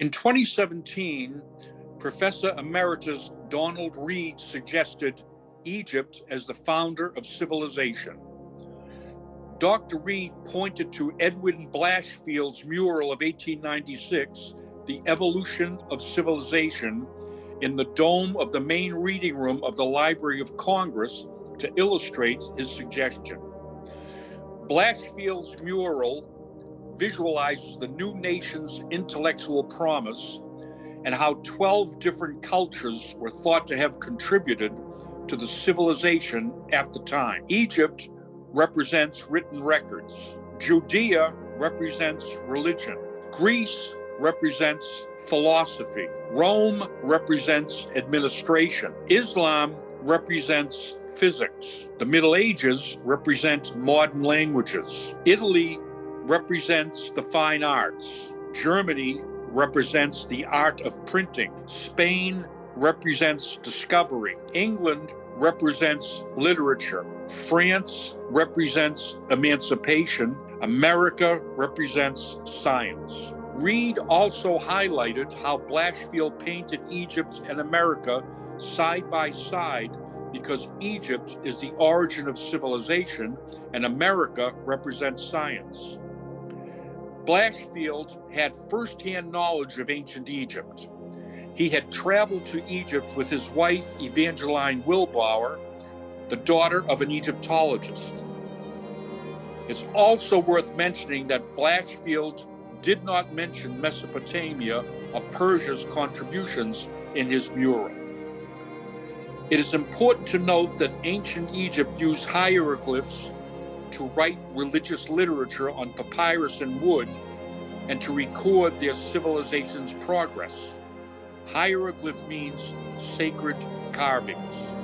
In 2017, Professor Emeritus Donald Reid suggested Egypt as the founder of civilization. Dr. Reid pointed to Edwin Blashfield's mural of 1896, The Evolution of Civilization, in the dome of the main reading room of the Library of Congress to illustrate his suggestion. Blashfield's mural visualizes the new nation's intellectual promise and how 12 different cultures were thought to have contributed to the civilization at the time. Egypt represents written records, Judea represents religion, Greece represents philosophy, Rome represents administration, Islam represents physics, the Middle Ages represent modern languages, Italy represents the fine arts, Germany represents the art of printing. Spain represents discovery. England represents literature. France represents emancipation. America represents science. Reid also highlighted how Blashfield painted Egypt and America side by side because Egypt is the origin of civilization and America represents science. Blashfield had firsthand knowledge of ancient Egypt. He had traveled to Egypt with his wife, Evangeline Wilbour, the daughter of an Egyptologist. It's also worth mentioning that Blashfield did not mention Mesopotamia or Persia's contributions in his mural. It is important to note that ancient Egypt used hieroglyphs to write religious literature on papyrus and wood and to record their civilization's progress. Hieroglyph means sacred carvings.